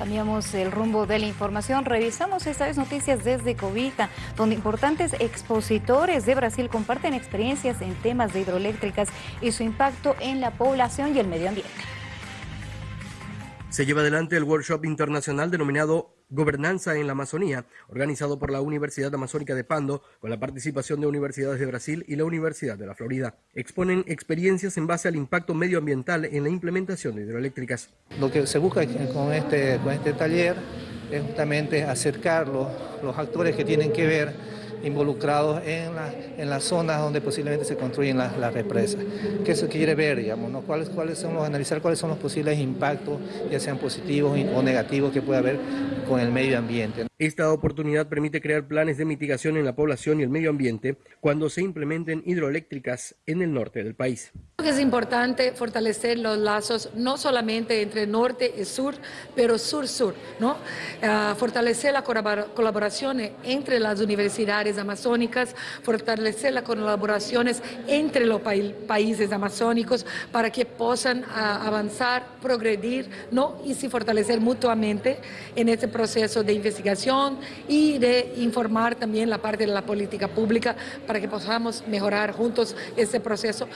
Cambiamos el rumbo de la información. Revisamos esta vez noticias desde Cobija, donde importantes expositores de Brasil comparten experiencias en temas de hidroeléctricas y su impacto en la población y el medio ambiente. Se lleva adelante el workshop internacional denominado Gobernanza en la Amazonía, organizado por la Universidad Amazónica de Pando, con la participación de universidades de Brasil y la Universidad de la Florida. Exponen experiencias en base al impacto medioambiental en la implementación de hidroeléctricas. Lo que se busca con este, con este taller es justamente acercar los, los actores que tienen que ver involucrados en, la, en las zonas donde posiblemente se construyen las, las represas. ¿Qué se quiere ver, digamos? ¿no? ¿Cuáles, ¿Cuáles son los, analizar cuáles son los posibles impactos, ya sean positivos o negativos, que puede haber con el medio ambiente? Esta oportunidad permite crear planes de mitigación en la población y el medio ambiente cuando se implementen hidroeléctricas en el norte del país. Es importante fortalecer los lazos no solamente entre norte y sur, pero sur-sur, ¿no? Uh, fortalecer la colaboración entre las universidades amazónicas, fortalecer las colaboraciones entre los pa países amazónicos para que puedan avanzar, progredir, ¿no? Y se fortalecer mutuamente en este proceso de investigación y de informar también la parte de la política pública para que podamos mejorar juntos ese proceso.